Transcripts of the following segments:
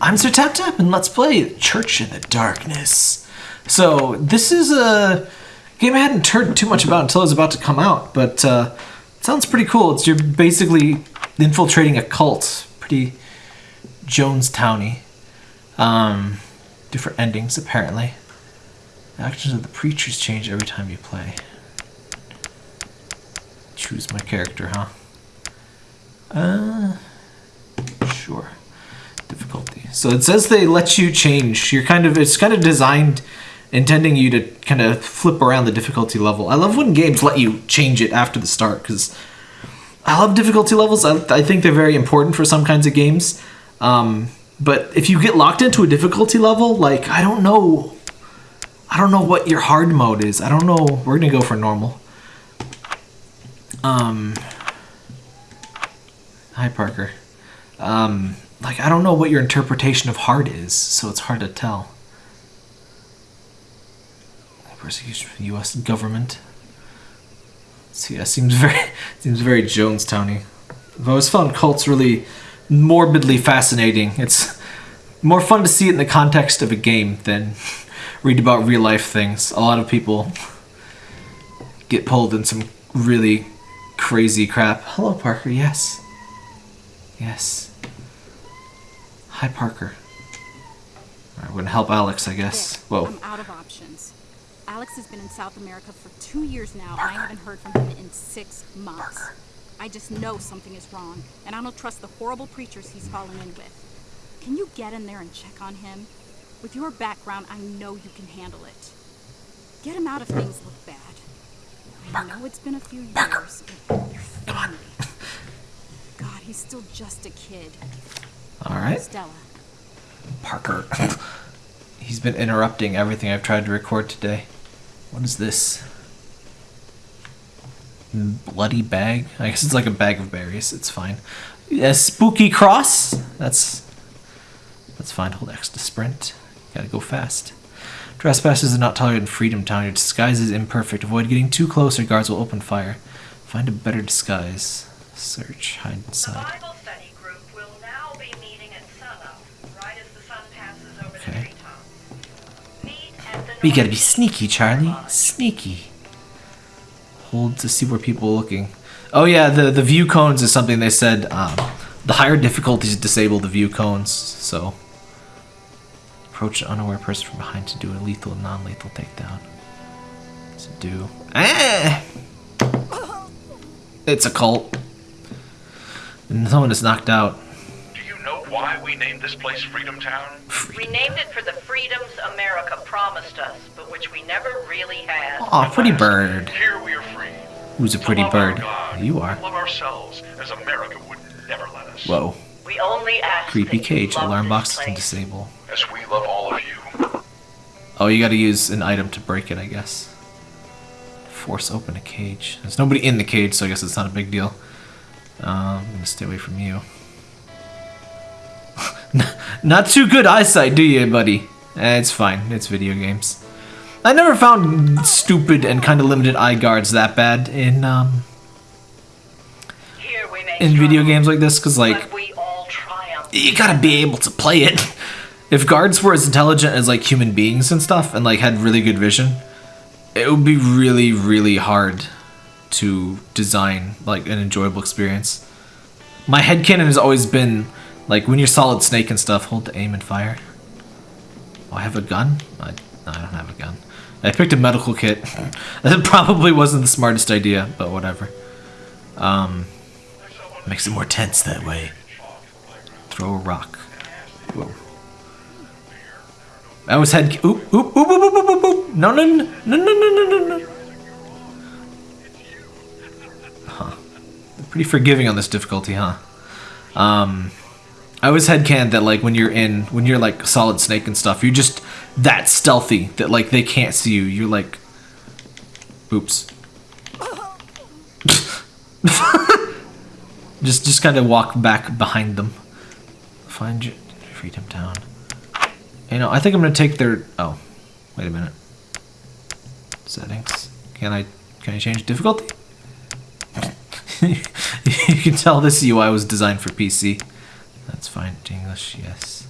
I'm Sir Tap Tap and let's play Church in the Darkness. So this is a game I hadn't heard too much about until it was about to come out, but uh, sounds pretty cool. It's you're basically infiltrating a cult, pretty Jonestowny. Um, different endings apparently. The actions of the preachers change every time you play. Choose my character, huh? Uh, sure. Difficulty. So it says they let you change. You're kind of it's kind of designed intending you to kind of flip around the difficulty level. I love when games let you change it after the start because I love difficulty levels. I, I think they're very important for some kinds of games. Um, but if you get locked into a difficulty level, like I don't know, I don't know what your hard mode is. I don't know. We're gonna go for normal. Um. Hi, Parker. Um, like I don't know what your interpretation of hard is, so it's hard to tell. Persecution from the U.S. government. So yeah, seems very seems very Jonestowny. I've always found cults really morbidly fascinating. It's more fun to see it in the context of a game than read about real life things. A lot of people get pulled in some really crazy crap. Hello, Parker. Yes. Yes. Hi, Parker. Alright, we're gonna help Alex, I guess. There, Whoa. I'm out of options. Alex has been in South America for two years now, and I haven't heard from him in six months. Parker. I just know something is wrong, and I don't trust the horrible preachers he's fallen in with. Can you get in there and check on him? With your background, I know you can handle it. Get him out if things look bad. I know it's been a few years, but you're family. God, he's still just a kid. Alright. Stella, Parker. He's been interrupting everything I've tried to record today. What is this? Bloody bag? I guess it's like a bag of berries. It's fine. A spooky cross? That's that's fine. Hold X to sprint. Gotta go fast. Trespassers are not tolerated in Freedom Town. Your disguise is imperfect. Avoid getting too close or guards will open fire. Find a better disguise. Search. Hide inside. We gotta be sneaky, Charlie. Sneaky. Hold to see where people are looking. Oh yeah, the the view cones is something they said. Um, the higher difficulties disable the view cones. So approach an unaware person from behind to do a lethal and non-lethal takedown. To do. Ah! It's a cult. And someone is knocked out. Do you know why we named this place Freedom Town? We named it for the freedoms America promised us, but which we never really had. Aw, pretty bird. Here we are free. Who's a pretty bird? God, You are. Love ourselves as America would never let us. Whoa. We only ask Creepy that you cage. love Alarm box can disable. As we love all of you. Oh, you gotta use an item to break it, I guess. Force open a cage. There's nobody in the cage, so I guess it's not a big deal. Um, I'm gonna stay away from you. not too good eyesight, do you, buddy? Eh, it's fine. It's video games. I never found stupid and kind of limited eye guards that bad in um, Here we may in video games like this, because like but we all triumph. you gotta be able to play it. If guards were as intelligent as like human beings and stuff, and like had really good vision, it would be really, really hard to design like an enjoyable experience. My headcanon has always been like, when you're Solid Snake and stuff, hold the aim and fire. Oh, I have a gun? I, no, I don't have a gun. I picked a medical kit. that probably wasn't the smartest idea, but whatever. Um, makes it more tense that way. Throw a rock. Whoa. I was head. Oop, oop, oop, oop, oop, oop, oop, oop. No, no, no, no, no, no, no, no. Huh. Pretty forgiving on this difficulty, huh? Um. I was headcan that like when you're in when you're like solid snake and stuff, you're just that stealthy that like they can't see you. You're like, oops. just just kind of walk back behind them. Find your freedom town. You know, I think I'm gonna take their. Oh, wait a minute. Settings. Can I can I change difficulty? you can tell this UI was designed for PC. That's fine. English, yes.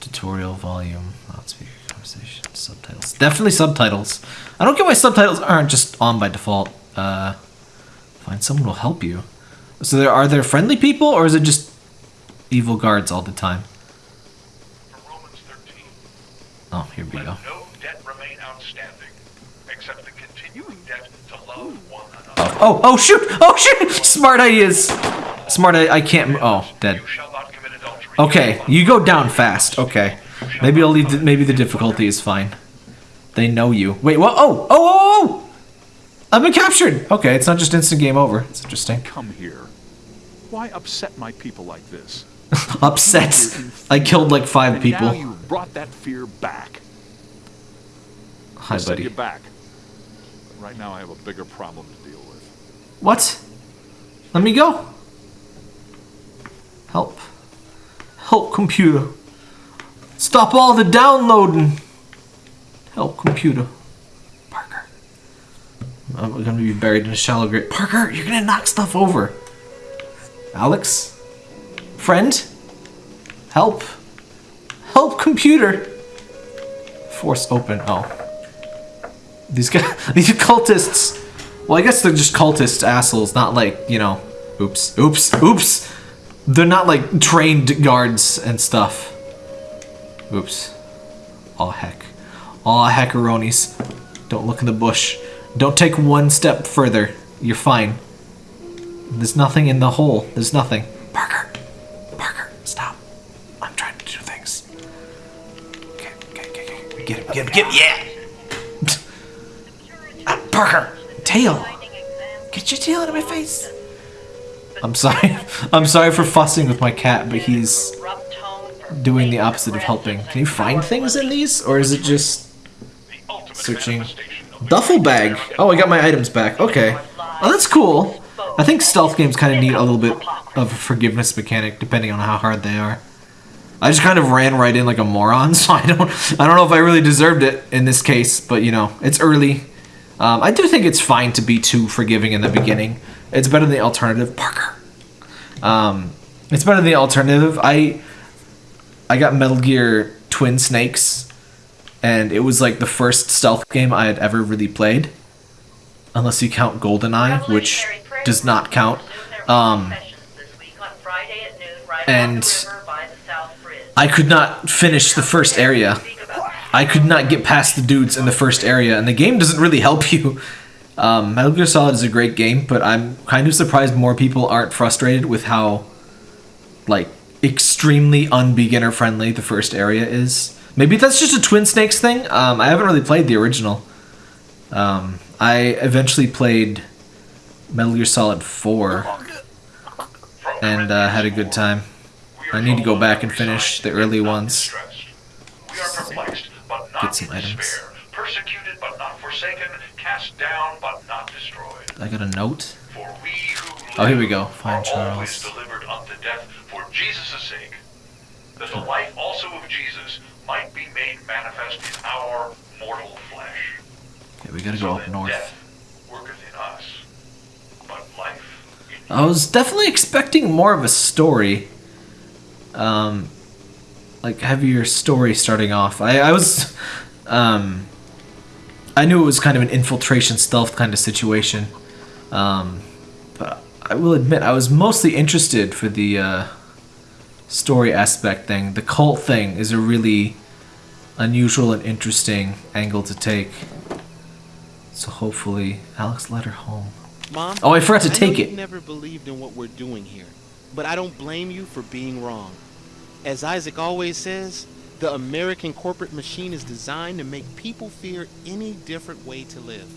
Tutorial volume, loudspeaker, conversation, subtitles. Definitely subtitles. I don't get why subtitles aren't just on by default. Uh, find someone will help you. So there are there friendly people, or is it just evil guards all the time? From Romans 13, Oh, here we let go. no debt remain outstanding, except the continuing debt to love one another. Oh, oh shoot! Oh shoot! Smart ideas. Smart. I, I can't. Oh, dead. You shall not commit adultery. Okay, you go down fast. Okay, maybe I'll leave. The, maybe the difficulty is fine. They know you. Wait, what? Oh, oh, oh, oh, oh! I've been captured. Okay, it's not just instant game over. It's interesting. Come here. Why upset my people like this? Upset. I killed like five And people. now you brought that fear back. Hi, I sent you back. But right now I have a bigger problem to deal with. What? Let me go. Help. Help, computer. Stop all the downloading. Help, computer. Parker. I'm gonna be buried in a shallow grave. Parker, you're gonna knock stuff over. Alex? Friend? Help. Help, computer. Force open. Oh. These guys, these cultists. Well, I guess they're just cultist assholes, not like, you know, oops, oops, oops. They're not like trained guards and stuff. Oops. Aw heck. Aw heckaronis. Don't look in the bush. Don't take one step further. You're fine. There's nothing in the hole. There's nothing. Parker. Parker, stop. I'm trying to do things. Okay, okay, okay, okay. Get him, get him, get him. Yeah! Ah, Parker! Tail! Get your tail out of my face! I'm sorry. I'm sorry for fussing with my cat, but he's doing the opposite of helping. Can you find things in these? Or is it just searching? Duffel bag! Oh, I got my items back. Okay. Oh, that's cool. I think stealth games kind of need a little bit of a forgiveness mechanic, depending on how hard they are. I just kind of ran right in like a moron, so I don't, I don't know if I really deserved it in this case, but you know, it's early. Um, I do think it's fine to be too forgiving in the beginning. It's better than the alternative. Parker. Um, it's better than the alternative. I, I got Metal Gear Twin Snakes, and it was like the first stealth game I had ever really played, unless you count GoldenEye, which does not count. Um, and I could not finish the first area. I could not get past the dudes in the first area, and the game doesn't really help you. Um, Metal Gear Solid is a great game, but I'm kind of surprised more people aren't frustrated with how, like, extremely unbeginner friendly the first area is. Maybe that's just a Twin Snakes thing. Um, I haven't really played the original. Um, I eventually played Metal Gear Solid 4 and uh, had a good time. I need to go back and finish the early ones. We are perplexed, but Get some items. Forsaken. Cast down, but not destroyed. I got a note. For we who Oh, here we go. Fine, Charles. delivered unto death for Jesus' sake, that the life also of Jesus might be made manifest in our mortal flesh. Okay, we gotta So go up north. death worketh in us, but life in I was definitely expecting more of a story. Um, like heavier story starting off. I, I was, um, I knew it was kind of an infiltration stealth kind of situation. Um, but I will admit I was mostly interested for the uh, story aspect thing. The cult thing is a really unusual and interesting angle to take. So hopefully, Alex let her home. Mom. Oh, I forgot to know take it. never believed in what we're doing here, but I don't blame you for being wrong. As Isaac always says, the American corporate machine is designed to make people fear any different way to live.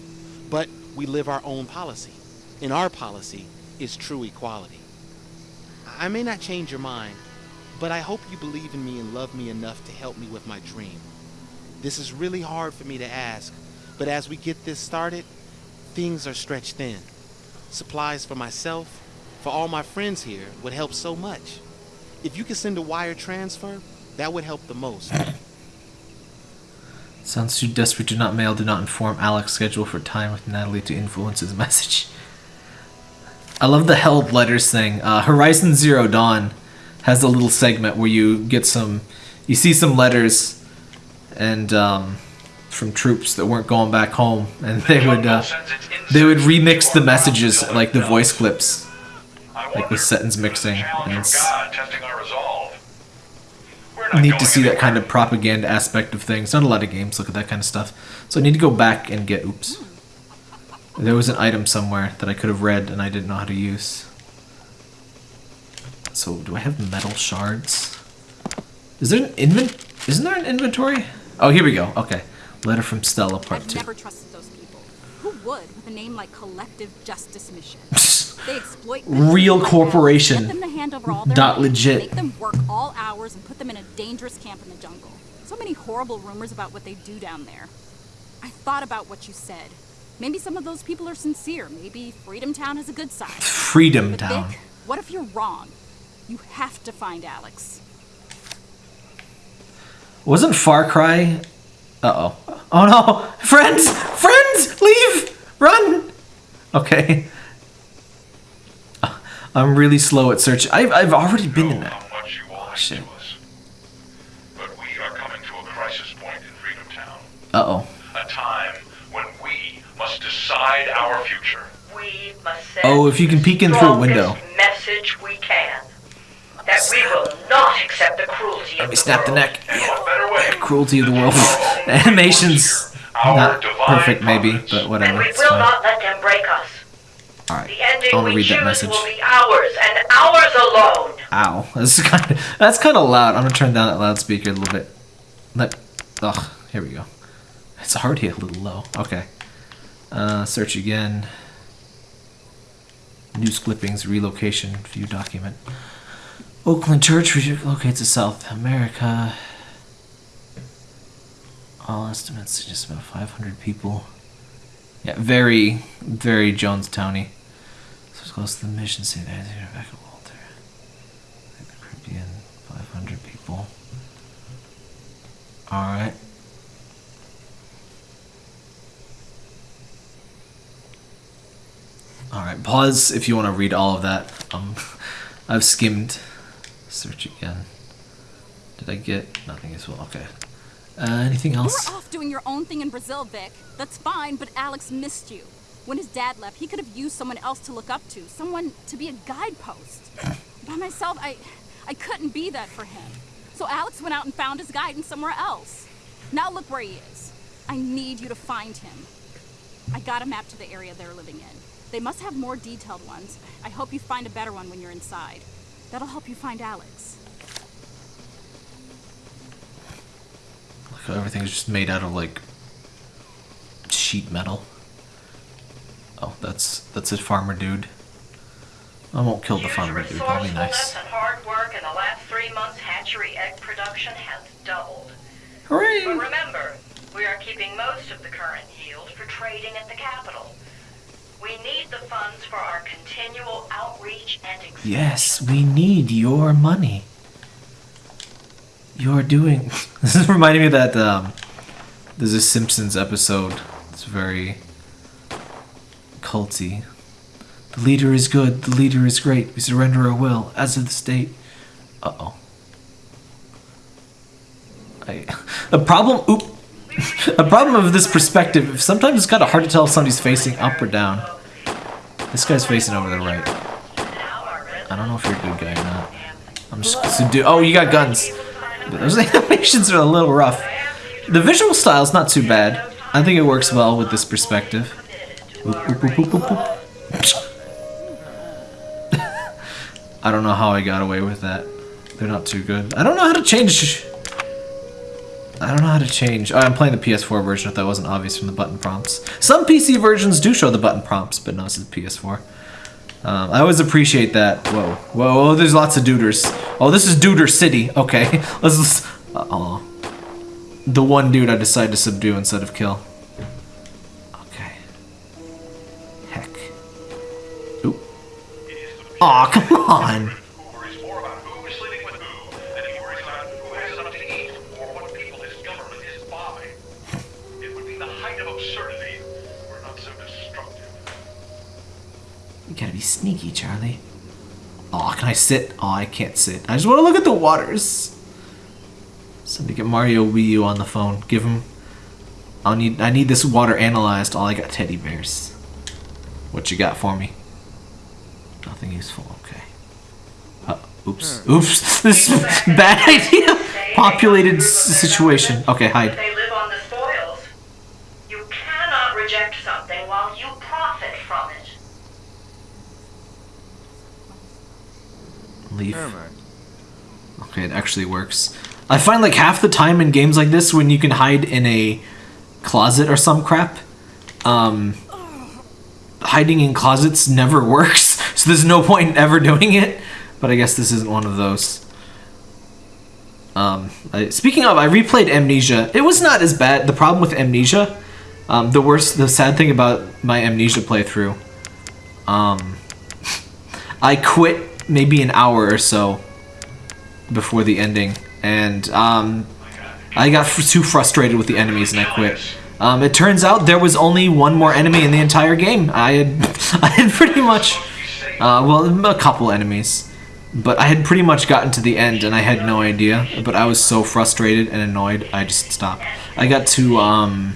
But we live our own policy, and our policy is true equality. I may not change your mind, but I hope you believe in me and love me enough to help me with my dream. This is really hard for me to ask, but as we get this started, things are stretched thin. Supplies for myself, for all my friends here, would help so much. If you could send a wire transfer, that would help the most. Sounds too desperate to not mail, do not inform Alex schedule for time with Natalie to influence his message. I love the held letters thing. Uh, Horizon Zero Dawn has a little segment where you get some you see some letters and um, from troops that weren't going back home, and they would uh, they would remix the messages like the voice clips. like with sentence mixing, and it's- God testing our resolve. We're not neat going to see that kind of propaganda aspect of things. Not a lot of games look at that kind of stuff. So I need to go back and get. Oops. There was an item somewhere that I could have read and I didn't know how to use. So do I have metal shards? Is there an invent? Isn't there an inventory? Oh, here we go. Okay. Letter from Stella, part I've two. never trusted those people. Who would with a name like Collective Justice Mission? They exploit Real corporation. that, Get them to hand over all their Dot money, legit. Make them work all hours and put them in a dangerous camp in the jungle. So many horrible rumors about what they do down there. I thought about what you said. Maybe some of those people are sincere. Maybe Freedom Town has a good side. Freedom But Town. Vic, what if you're wrong? You have to find Alex. Wasn't Far Cry? Uh oh. Oh no! Friends! Friends! Leave! Run! Okay. I'm really slow at search. I've, I've already been in that. how much you all shit. mean to us. But we are coming to a crisis point in Freedom Town. Uh oh. A time when we must decide our future. We must send Oh, if you can peek in through a window. message we can. That we will not accept the cruelty Let of me the snap the world. neck. And what better way? Cruelty of the world. Animation's not perfect, maybe, but And whatever. we will not let them break us. Alright. The ending I want to read that message. will be ours and ours alone. Ow. That's kind of, that's kind of loud. I'm gonna turn down that loudspeaker a little bit. Let. Ugh. Here we go. It's already a little low. Okay. Uh, search again. News clippings, relocation, view document. Oakland Church relocates to South America. All estimates suggest about 500 people. Yeah, very, very Jonestowny. Close to the mission city. There's Rebecca Walker. Like the Caribbean, 500 people. Alright. Alright, pause if you want to read all of that. Um, I've skimmed. Search again. Did I get nothing as well? Okay. Uh, anything else? were off doing your own thing in Brazil, Vic. That's fine, but Alex missed you. When his dad left, he could have used someone else to look up to, someone to be a guidepost. By myself, I I couldn't be that for him. So Alex went out and found his guidance somewhere else. Now look where he is. I need you to find him. I got a map to the area they're living in. They must have more detailed ones. I hope you find a better one when you're inside. That'll help you find Alex. Look everything's just made out of like sheet metal. Oh, that's that's a farmer dude. I won't kill the farmer dude. That'll be nice. and hard work in the last three months, hatchery egg production has doubled. But Hooray! remember, we are keeping most of the current yield for trading at the capital. We need the funds for our continual outreach and expansion. Yes, we need your money. You're doing. This is reminding me that um, there's a Simpsons episode. It's very culty. The leader is good. The leader is great. We surrender our will, as of the state. Uh oh. I, a problem. Oop. A problem of this perspective. Sometimes it's kind of hard to tell if somebody's facing up or down. This guy's facing over the right. I don't know if you're a good guy or not. I'm just so do. Oh, you got guns. Those animations are a little rough. The visual style's not too bad. I think it works well with this perspective. I don't know how I got away with that. They're not too good. I don't know how to change. I don't know how to change. Oh, I'm playing the PS4 version if that wasn't obvious from the button prompts. Some PC versions do show the button prompts, but no, this is PS4. Um, I always appreciate that. Whoa, whoa, whoa, there's lots of duders. Oh, this is Duder City. Okay, let's. uh The one dude I decided to subdue instead of kill. Not so destructive. You gotta be sneaky, Charlie. Aw, can I sit? Aw, I can't sit. I just want to look at the waters. Somebody get Mario Wii U on the phone. Give him. I need. I need this water analyzed. All I got teddy bears. What you got for me? Nothing useful. Okay. Uh, oops. Oops. This is bad idea. Populated situation. Okay, hide. They live on the spoils. You cannot reject something while you profit from it. Leave. Okay, it actually works. I find like half the time in games like this when you can hide in a closet or some crap, um, hiding in closets never works. So there's no point in ever doing it. But I guess this isn't one of those. Um, I, speaking of, I replayed Amnesia. It was not as bad. The problem with Amnesia, um, the worst, the sad thing about my Amnesia playthrough, um, I quit maybe an hour or so before the ending, and um, I got too frustrated with the enemies and I quit. Um, it turns out there was only one more enemy in the entire game. I had, I had pretty much, uh, well, a couple enemies, but I had pretty much gotten to the end and I had no idea. But I was so frustrated and annoyed, I just stopped. I got to, um,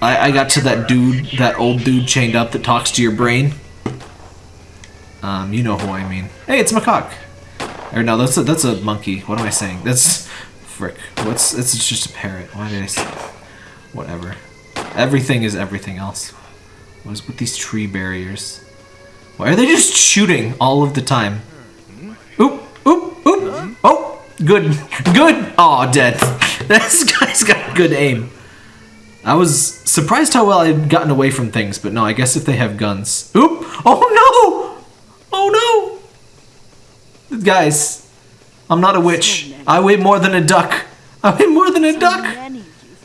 I, I got to that dude, that old dude chained up that talks to your brain. Um, you know who I mean. Hey, it's Macaque. Or no, that's a that's a monkey. What am I saying? That's frick. What's it's just a parrot. Why did I say whatever? Everything is everything else. What is with these tree barriers? Why are they just shooting all of the time? Oop, oop, oop. Oh, good, good. Oh, dead. This guy's got good aim. I was surprised how well I'd gotten away from things, but no, I guess if they have guns. Oop! Oh no! Oh no! Guys, I'm not a witch. I weigh more than a duck. I weigh more than a duck.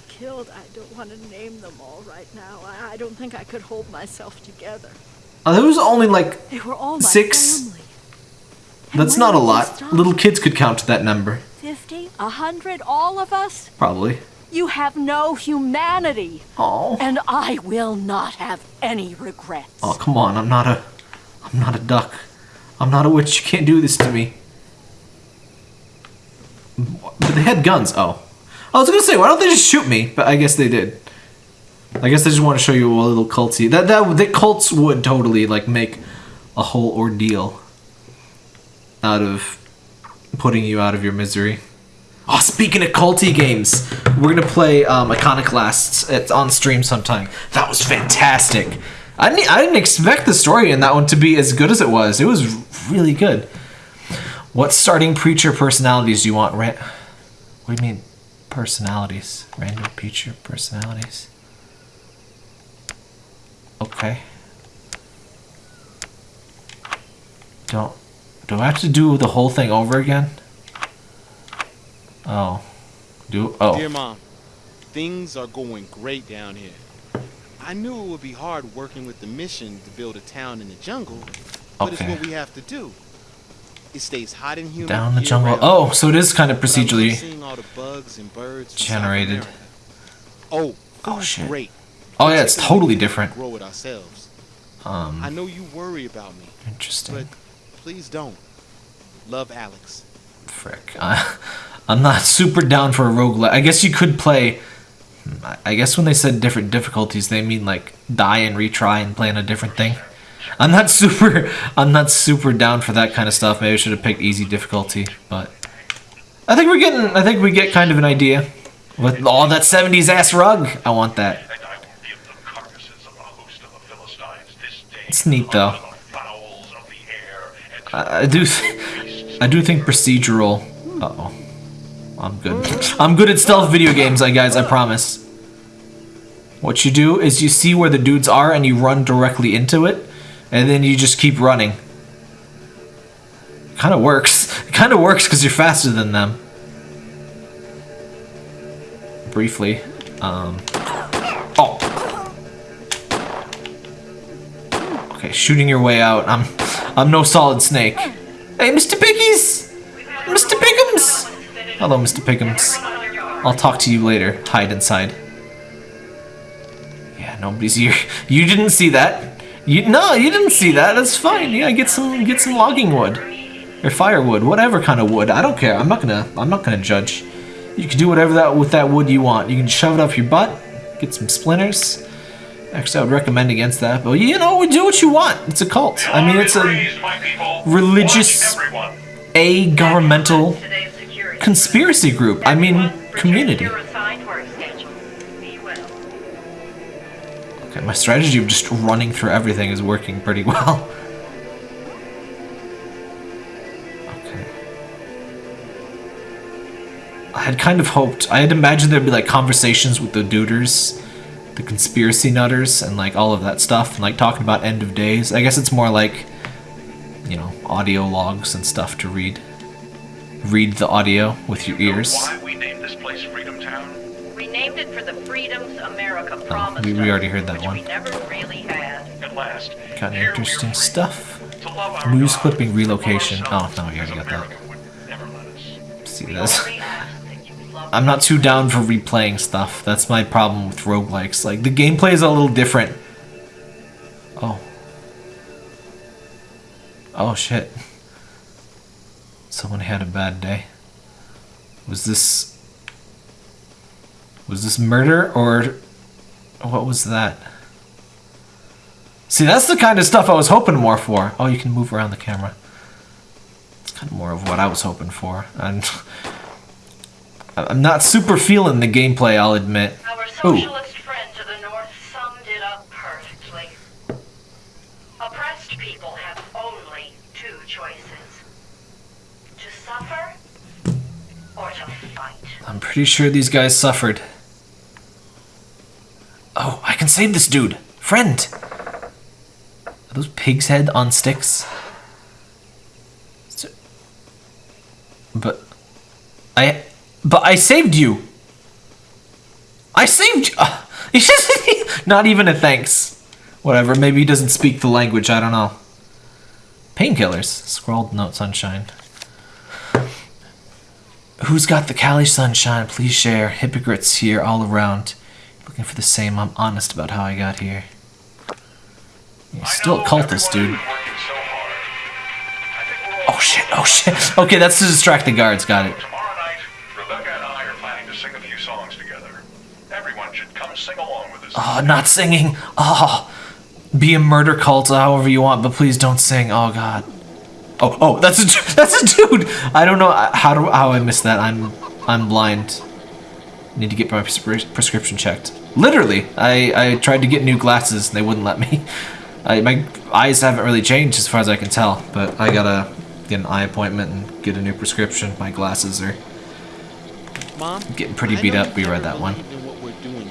killed. I don't want to name them all right now. I, I don't think I could hold myself together. Uh, there was only like They were all Six. that's not a lot. Little kids could count to that number, Fifty? A hundred? All of us? probably. You have no humanity. Oh. And I will not have any regrets. Oh come on! I'm not a, I'm not a duck. I'm not a witch. You can't do this to me. But they had guns. Oh, I was gonna say, why don't they just shoot me? But I guess they did. I guess they just want to show you a little culty. That that the cults would totally like make a whole ordeal out of putting you out of your misery. Oh, speaking of culty games, we're gonna play um, Iconoclasts. It's on stream sometime. That was fantastic. I didn't, I didn't expect the story in that one to be as good as it was. It was really good. What starting preacher personalities do you want? Ran- what do you mean, personalities? Random preacher personalities. Okay. Don't. Do I have to do the whole thing over again? Oh. Do oh. Dear Mom, things are going great down here. I knew it would be hard working with the mission to build a town in the jungle, but it's what we have to do. It stays hot and humid. Down the jungle. Oh, so it is kind of but I love procedurally seeing all the bugs and birds from South generated. Oh, Oh, shit. great. Oh yeah, it's totally different. Grow it ourselves. I Um, know you worry about me, interesting. but please don't. Love, Alex. Frick. Uh, I'm not super down for a roguelike. I guess you could play. hmm, I- I guess when they said different difficulties, they mean like die and retry and play on a different thing. I'm not super. I'm not super down for that kind of stuff. Maybe I should have picked easy difficulty, but I think we're getting. I think we get kind of an idea with all that '70s ass rug. I want that. And I will give the carcasses of a host of the Philistines this day. It's neat, though. I I do. I do think procedural. Uh oh. I'm good. I'm good at stealth video games, I guys. I promise. What you do is you see where the dudes are and you run directly into it, and then you just keep running. Kind of works. It kind of works because you're faster than them. Briefly. Um. Okay, shooting your way out. I'm, I'm no solid snake. Hey, Mr. Piggies! Mr. Piggums! Hello, Mr. Piggums. I'll talk to you later. Hide inside. Yeah, nobody's here. You didn't see that. You no, you didn't see that. That's fine. Yeah, get some get some logging wood. or firewood, whatever kind of wood. I don't care. I'm not gonna. I'm not gonna judge. You can do whatever that with that wood you want. You can shove it up your butt, get some splinters. Actually, I would recommend against that. But you know, we do what you want. It's a cult. I mean, it's a Raised, my people. religious- a governmental conspiracy group. I mean, Everyone, return to community. your assigned work schedule. Be well. Okay, my strategy of just running through everything is working pretty well. Okay. I had kind of hoped, I had imagined there'd be like conversations with the duders, the conspiracy nutters, and like all of that stuff, and like talking about end of days. I guess it's more like, you know, audio logs and stuff to read. Read the audio with your You know ears. Why we named this place Freedom Town? We named it for the freedoms America oh, promised we- we already heard that one. we never really had. At last. Got here interesting stuff. To love our News God, clipping relocation. Oh, ourselves no, we already as got that. America would never let. See this. I'm not too down for replaying stuff. That's my problem with roguelikes. Like, the gameplay is a little different. Oh. Oh, shit. Someone had a bad day. Was this... Was this murder, or... What was that? See, that's the kind of stuff I was hoping more for. Oh, you can move around the camera. It's kind of more of what I was hoping for. And... I'm not super feeling the gameplay, I'll admit. Our Ooh. socialist friend to the north summed it up perfectly. Oppressed people have only two choices. To suffer or to fight. I'm pretty sure these guys suffered. Oh, I can save this dude. Friend. Are those pig's head on sticks? But I but I saved you. I saved you. Uh, not even a thanks. Whatever, maybe he doesn't speak the language, I don't know. Painkillers. Scrawled note sunshine. Who's got the Cali sunshine? Please share. Hypocrites here all around. Looking for the same. I'm honest about how I got here. You're still a cultist, dude. Oh shit, oh shit. Okay, that's to distract the guards, got it. Oh, not singing. Oh, be a murder cult however you want, but please don't sing. Oh god. Oh, oh, that's a that's a dude. I don't know how do how I missed that. I'm I'm blind. Need to get my pres- prescription checked. Literally, I I tried to get new glasses and they wouldn't let me. I, my eyes haven't really changed as far as I can tell, but I gotta get an eye appointment and get a new prescription. My glasses are Mom, Getting pretty beat up. We read that one. believed in what we're doing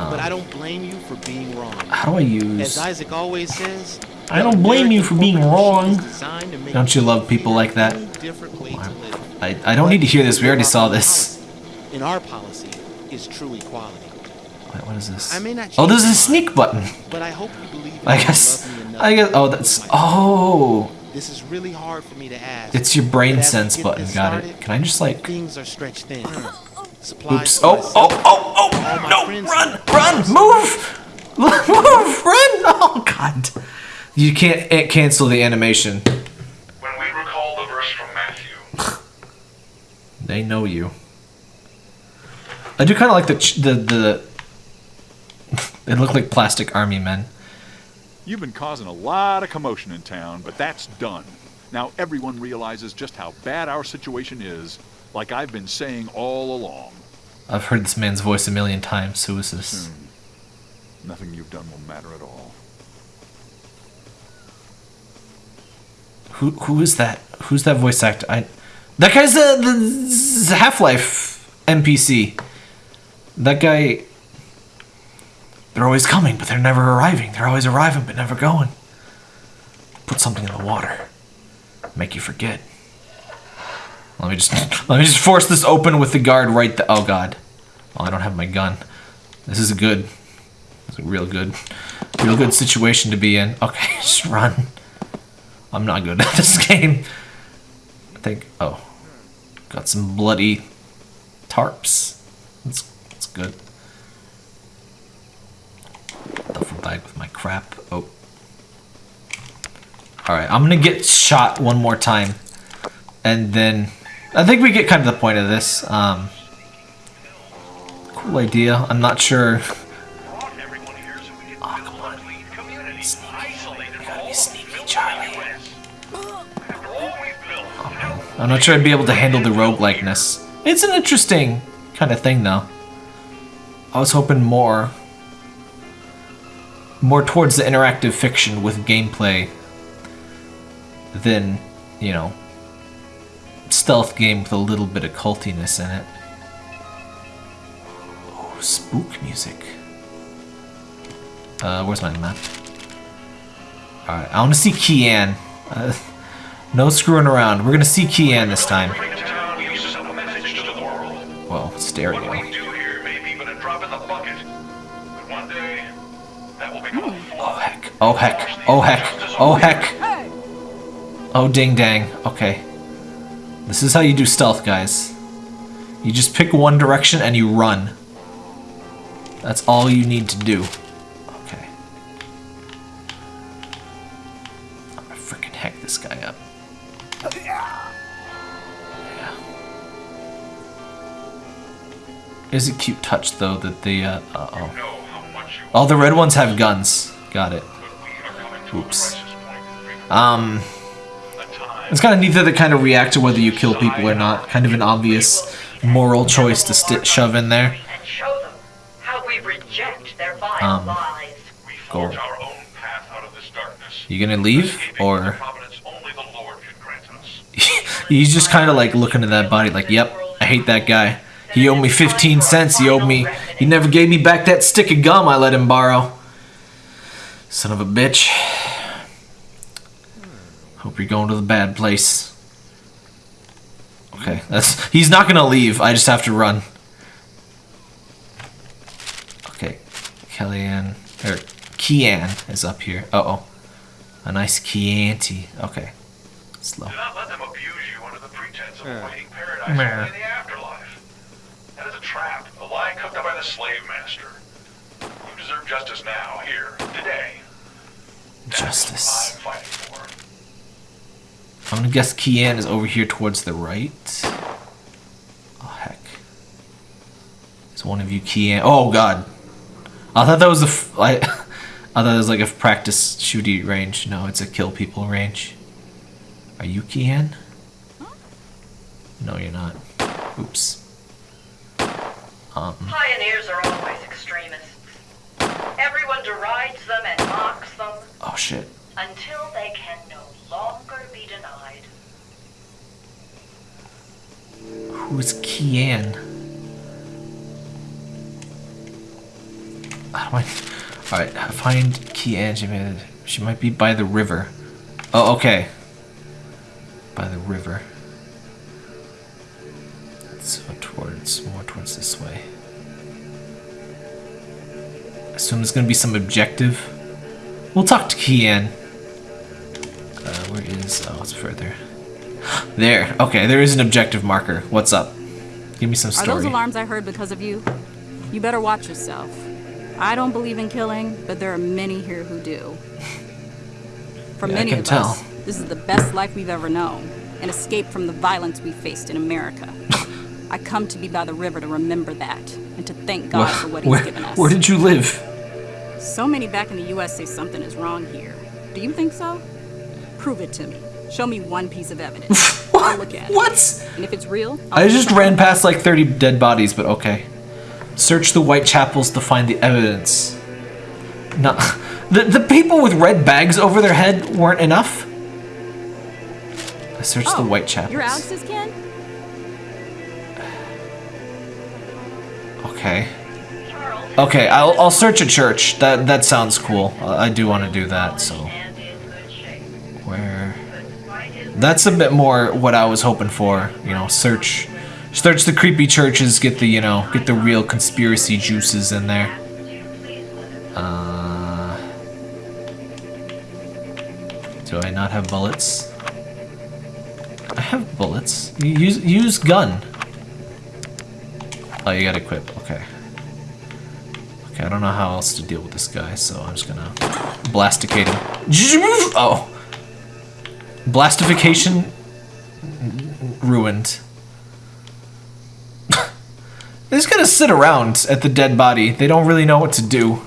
here, but I um, don't blame you for being wrong. how do I use? As? Isaac always says, I don't blame you for being wrong. Don't you love people like that? I I don't need to hear this. We already saw this. In our policy is true equality. Wait, what is this? I may not Oh, there's a sneak button. But I hope you believe I guess. love me enough I guess. Oh, that's. Oh, This is really hard for me to ask. it's your brain but as we sense button. Got it. Can I just like? Things are stretched thin. Supplies Oops. for Oh, oh, oh, oh! No! friends Run! Run! Move! Move! Run! Oh God! You can't eh, cancel the animation. When we recall the verse from Matthew, They know you. I do kind of like the ch- the the. they look like plastic army men. You've been causing a lot of commotion in town, but that's done. Now everyone realizes just how bad our situation is, like I've been saying all along. I've heard this man's voice a million times. Who is this? Hmm. Nothing you've done will matter at all. Who who is that? Who's that voice actor? I that guy's the the Half Life NPC. That guy. They're always coming, but they're never arriving. They're always arriving, but never going. Put something in the water. Make you forget. Let me just let me just force this open with the guard right. The, oh God. Well, I don't have my gun. This is a good. This is a real good, real good situation to be in. Okay, just run. I'm not good at this game. I think. Oh, got some bloody tarps. That's that's good. Duffel bag with my crap. Oh. All right, I'm gonna get shot one more time. and then I think we get kind of the point of this. Um, cool idea. I'm not sure. brought everyone here so we could Oh, come on. Sneaky. You gotta be sneaky, Charlie. US. After all we've built, now I'm not sure I'd be able to handle the roguelikeness. It's an interesting kind of thing, though. I was hoping more, more towards the interactive fiction with gameplay than, you know, stealth game with a little bit of cultiness in it. Oh, spook music. Uh, where's my map? Alright, I want to see Kian. Uh, no screwing around. We're gonna see Kian this time. bring to town, we used to send a message to the world. Whoa, stereo. What we do here may be but a drop in the bucket. But one day, that will become a Oh heck. Oh heck. Oh heck. Oh heck. Oh ding dang. Okay. This is how you do stealth, guys. You just pick one direction and you run. That's all you need to do. Okay. I'm gonna freaking heck this guy up. Yeah. Is a cute touch though that the uh, uh oh. know how much you All the red ones have guns. Got it. but we are coming to Oops. a crisis point. Um, it's kind of neat that they kind of react to whether you kill people or not. Kind of an obvious moral choice to shove in there. Um, Go. You gonna leave or he's just kind of like looking at that body like, "Yep, I hate that guy. He owed me 15 cents. He owed me. He never gave me back that stick of gum I let him borrow. Son of a bitch. Hope you're going to the bad place." Okay, that's he's not gonna leave. I just have to run. Okay, Kellyanne or Kian is up here. Uh oh, a nice Chianti. Okay, slow. Do not let them abuse you under the pretense of Yeah. awaiting paradise Meh. in the afterlife. That is a trap, a lie cooked up by the slave master. You deserve justice now, here, today. That's Justice. I'm gonna guess Kian is over here towards the right. Oh heck. Is one of you Kian? Oh god. I thought that was a. F- I, I thought it was like a practice shooty range. No, it's a kill people range. Are you Kian? No, you're not. Oops. Um. Pioneers are always extremists. Everyone derides them and mocks them Oh shit. until they can no longer be denied. Who's Kian? How do I? All right, find Kian. She, may- she might be by the river. Oh, okay. By the river. So towards more towards this way. Assume there's gonna be some objective. We'll talk to Kian. Uh, where is? Oh, it's further. There. Okay, there is an objective marker. What's up? Give me some Are those alarms I heard because of you? You better watch yourself. I don't believe in killing, but there are many here who do. For Yeah, many can of tell. us, this is the best life we've ever known, an escape from the violence we faced in America. I come to be by the river to remember that and to thank God Where- for what He's where, given us. where did you live? So many back in the U.S. say something is wrong here. Do you think so? Prove it to me. Show me one piece of evidence. I'll look at it. What? And if it's real, I'll I just ran past like 30 dead bodies, but okay. Search the white chapels to find the evidence. No, the the people with red bags over their head weren't enough. I searched it. the Oh, white chapels. You're Alex's kin? Okay. Okay, I'll, I'll search a church. That that sounds cool. I do want to do that. So That's a bit more what I was hoping for. You know, search, search the creepy churches. Get the you know, get the real conspiracy juices in there. Uh, do I not have bullets? I have bullets. Use use gun. Oh, you gotta equip. Okay. Okay, I don't know how else to deal with this guy, so I'm just gonna blasticate him. Oh. Blastification ruined. They're just gonna sit around at the dead body. They don't really know what to do.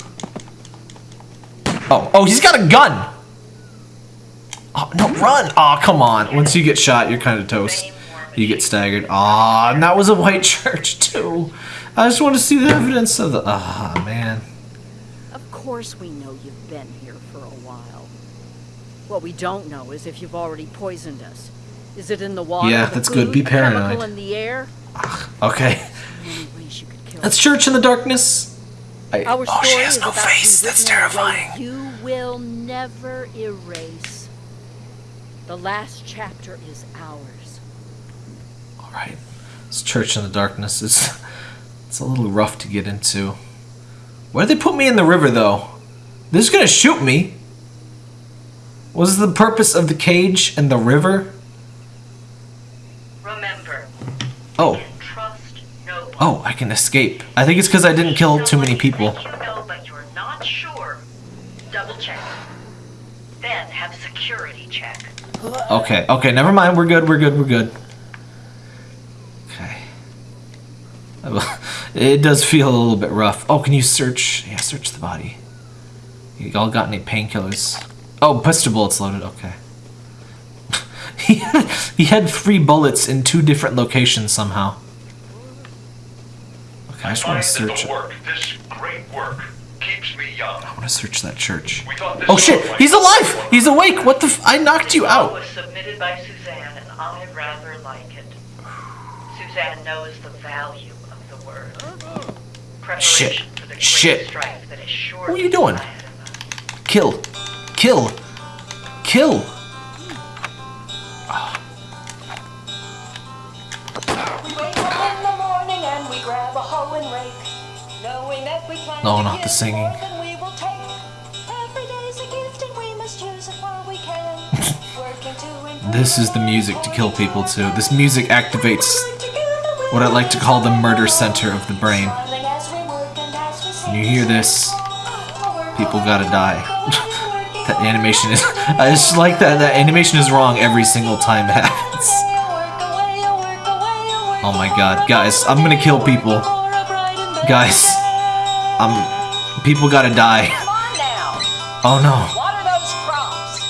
Oh, oh, he's got a gun! Oh, no, run! Oh, come on. Once you get shot, you're kind of toast. You get staggered. Ah, and that was a white church, too. I just want to see the evidence of the... Ah, man. Of course we know you've been here for a while. What we don't know is if you've already poisoned us. Is it in the water? Yeah, the that's good. Be paranoid. in the air? Okay. Many ways you could kill That's. Church in the Darkness. I, Our oh, she story has is no about to be face. That's written in a way terrifying. You will never erase. The last chapter is ours. All right. This Church in the Darkness is it's a little rough to get into. Why did they put me in the river though? They're just gonna shoot me. Was the purpose of the cage and the river? Remember, Oh, trust no oh, I can escape. I think it's because I didn't kill too many people. You know, but you're not sure. Double check. Then have security check. Okay, okay, never mind. We're good. We're good. We're good. Okay. It does feel a little bit rough. Oh, can you search? Yeah, search the body. You all got any painkillers? Oh, pistol bullets loaded. Okay. he, had, he had three bullets in two different locations somehow. Okay, I just want to search. work, this great work, keeps me young. I want to search that church. We thought this Oh shit! He's alive! He's awake! What the? F- I knocked you out. was submitted by Suzanne, and I rather like it. Suzanne knows the value of the word. Shit. For the Shit. strike that is sure What are you doing? lie ahead of us. Kill. Kill. Kill. We wake up in the morning and we grab a hoe and rake, knowing that we plan No, not the singing. more than we will take. Every day's a gift and we must use it while we can. Working to improve This is the music to kill people too. This music activates what I like to call the murder center of the brain. When you hear this, people gotta die. that animation is. I just like that. That animation is wrong every single time it happens. Oh my god, guys, I'm gonna kill people. Guys, um, people gotta die. Come on now. Oh no. Water those crops.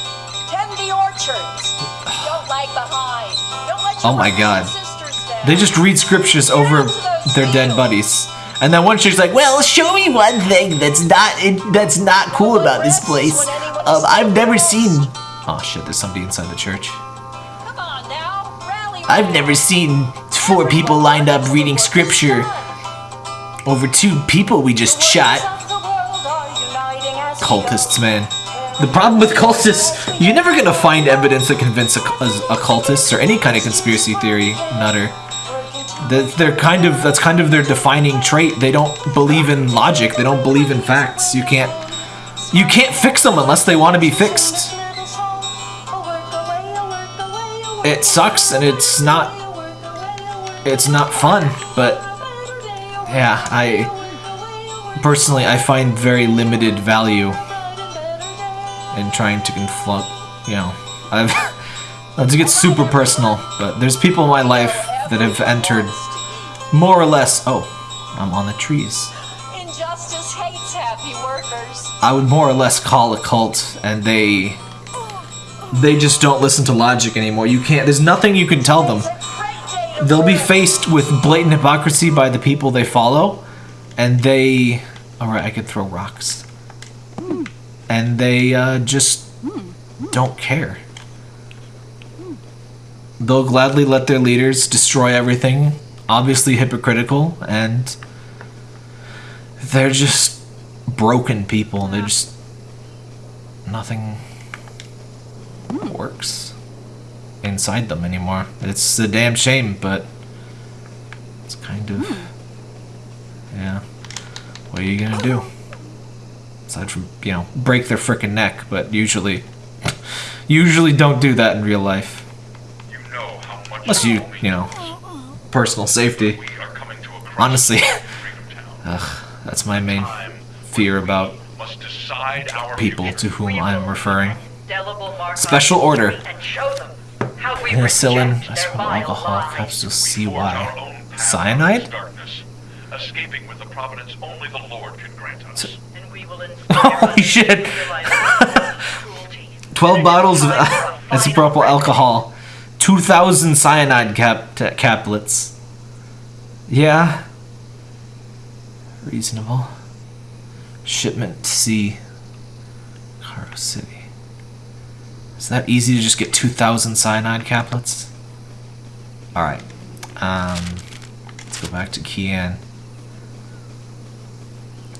Tend the orchards. Don't lag behind. Don't let your Oh my God. They just read scriptures over their dead buddies. And then one chick's like, "Well, show me one thing that's not it, that's not cool about this place. Um, I've never seen." Oh shit! There's somebody inside the church. Come on now. Rally I've never seen four people lined up reading scripture over two people we just shot. Cultists, man. The problem with cultists, you're never gonna find evidence to convince a, a, a cultist or any kind of conspiracy theory nutter. That they're kind of that's kind of their defining trait. They don't believe in logic. They don't believe in facts. You can't you can't fix them unless they want to be fixed. It sucks and it's not it's not fun, but yeah, I personally I find very limited value in trying to confront, you know, I've to get super personal, but there's people in my life that have entered more or less, oh, I'm on the trees. I would more or less call a cult and they they just don't listen to logic anymore. You can't there's nothing you can tell them. They'll be faced with blatant hypocrisy by the people they follow and they alright, I could throw rocks. And they uh, just don't care. They'll gladly let their leaders destroy everything, obviously hypocritical, and they're just broken people. They're just nothing works inside them anymore. It's a damn shame, but it's kind of hmm. yeah. What are you gonna do? Aside from you know break their frickin' neck, but usually usually don't do that in real life You know how much unless you you know personal safety. we are coming to a crossroads Honestly, in Freedom Town. ugh, that's my main Time fear about people to whom referring. Indelible mark on Special order. Penicillin, alcohol, our CY. own path Cyanide? escaping with the providence only the Lord can grant us. And we will Holy shit. 12 bottles of isopropyl alcohol, 2,000 cyanide cap caplets. Yeah. Reasonable. Shipment C. Cargo City. Is that easy to just get 2,000 cyanide caplets? Alright. Um, let's go back to Kian.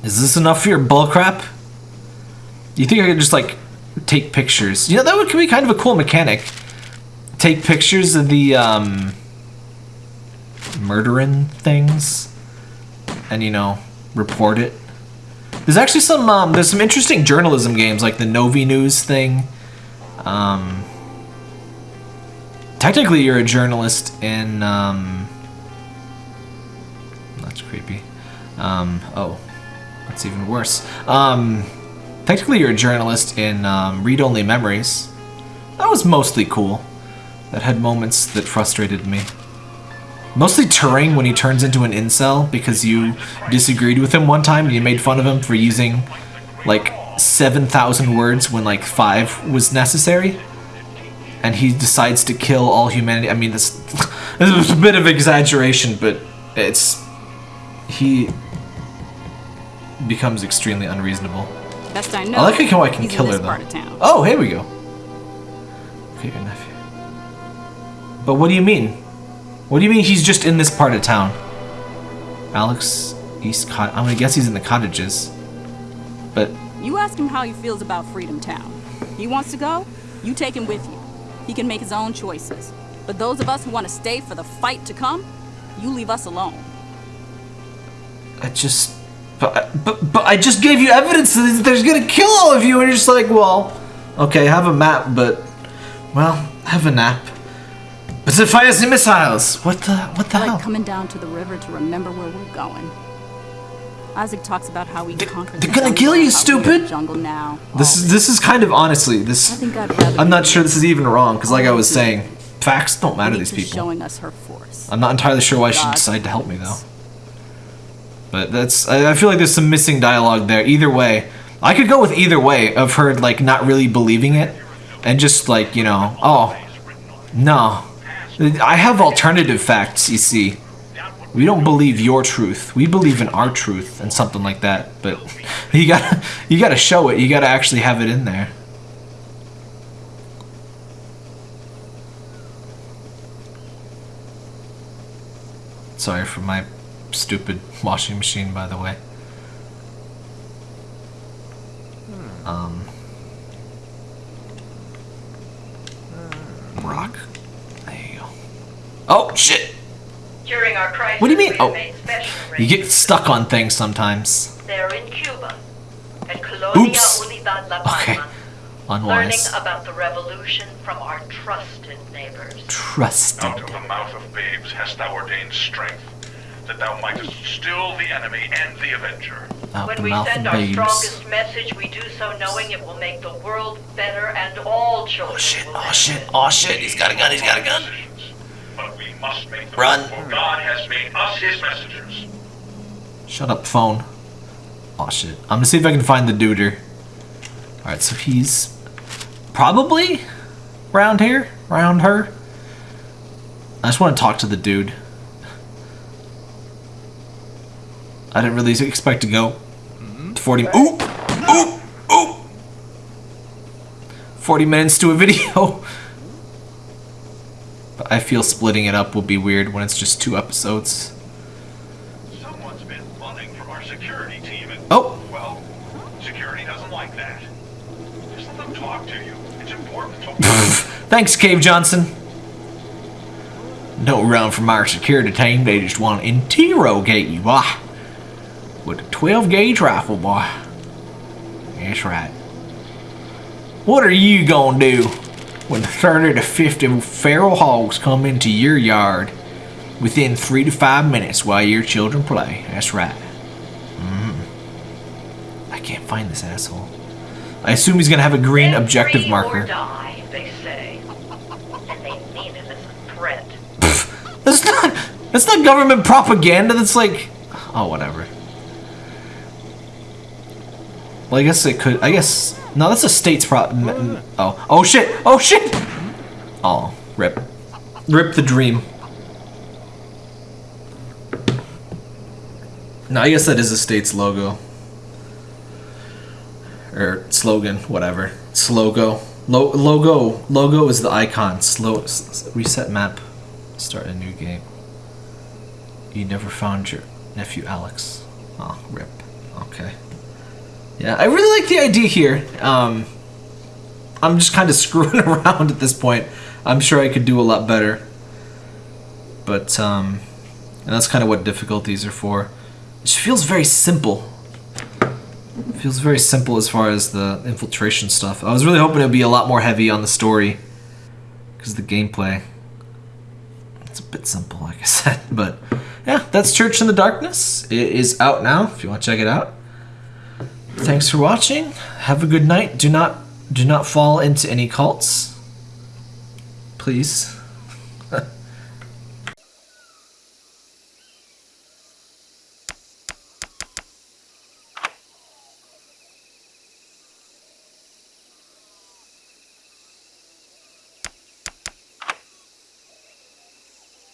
Is this enough for your bullcrap? You think I could just like take pictures? You know, that would be kind of a cool mechanic. Take pictures of the um, murdering things, and you know, report it. There's actually some um, there's some interesting journalism games like the Novi News thing. Um, technically, you're a journalist in. Um, that's creepy. Um, oh, that's even worse. Um, technically, you're a journalist in um, Read Only Memories. That was mostly cool. That had moments that frustrated me. Mostly Turing when he turns into an incel because you disagreed with him one time and you made fun of him for using like 7,000 words when like 5 was necessary. And he decides to kill all humanity. I mean, this, this was a bit of exaggeration, but it's. He becomes extremely unreasonable. Best I know. I like how I can kill her though. part of town. Oh, here we go. Okay, your nephew. But what do you mean? What do you mean he's just in this part of town? Alex East Cot. I'm gonna guess he's in the cottages. But You ask him how he feels about Freedom Town. He wants to go, you take him with you. He can make his own choices. But those of us who want to stay for the fight to come, you leave us alone. I just. But, but, but I just gave you evidence that there's gonna kill all of you, and you're just like, well, okay, have a map, but. Well, have a nap. But it fires the missiles! What the. What the I hell? like coming down to the river to remember where we're going. Isaac talks about how we conquered they're the gonna kill you, how we're in stupid! jungle now. This is this is kind of honestly this. I think I'd rather I'm not sure this is even wrong because, like I was saying, facts don't matter to these people. showing us her force. I'm not entirely sure why she decided to help me though. But that's I, I feel like there's some missing dialogue there. Either way, I could go with either way of her like not really believing it, and just like you know, oh, no, I have alternative facts. You see, we don't believe your truth. We believe in our truth and something like that. But you gotta you gotta show it. You gotta actually have it in there. Sorry for my stupid washing machine, by the way. Um, rock. There you go. Oh shit! During our crisis, What do you mean? Oh, you get stuck on things sometimes. They're in Cuba, at Colonia Oops. Unidad La Palma, Okay. learning Unwise. about the revolution from our trusted neighbors. Trusted. Out of the mouth of babes hast thou ordained strength, that thou mightest still the enemy and the avenger. Out when the we send our babes. strongest message, we do so knowing it will make the world better and all oh, children Oh shit! Oh shit! Oh shit! He's got a gun! He's got a gun! Decisions. But we must make them, Run. for God has made us his messengers. Shut up, phone. Oh shit. I'm gonna see if I can find the duder. Alright, so he's probably round here, round her. I just want to talk to the dude. I didn't really expect to go to 40. Ooh! Ooh! Ooh! 40 minutes to a video. But I feel splitting it up will be weird when it's just two episodes. Someone's been running from our security team and, Oh! well, security doesn't like that. Just let them talk to you. It's important to... Thanks, Cave Johnson. No run from our security team. They just want to interrogate you, boy. With a 12 gauge rifle, boy. That's right. What are you gonna do when 30 to 50 feral hogs come into your yard within 3 to 5 minutes while your children play? That's right. Mm. I can't find this asshole. I assume he's gonna have a green Live objective marker. Or die, they say. And they mean it. It's a threat. That's not. That's not government propaganda. That's like, oh whatever. Well, I guess it could. I guess no. That's a state's prop. Oh, oh shit! Oh shit! Oh, rip, rip the dream. No, I guess that is a state's logo. Or slogan, whatever. logo. Lo- logo. Logo is the icon. Slow. reset map. Start a new game. You never found your nephew Alex. Oh, rip. Okay. Yeah, I really like the idea here. Um, I'm just kind of screwing around at this point. I'm sure I could do a lot better. But, um, and that's kind of what difficulties are for. It feels very simple. It feels very simple as far as the infiltration stuff. I was really hoping it would be a lot more heavy on the story. Because the gameplay. It's a bit simple, like I said. But, yeah, that's Church in the Darkness. It is out now, if you want to check it out. Thanks for watching. Have a good night. Do not do not fall into any cults. Please.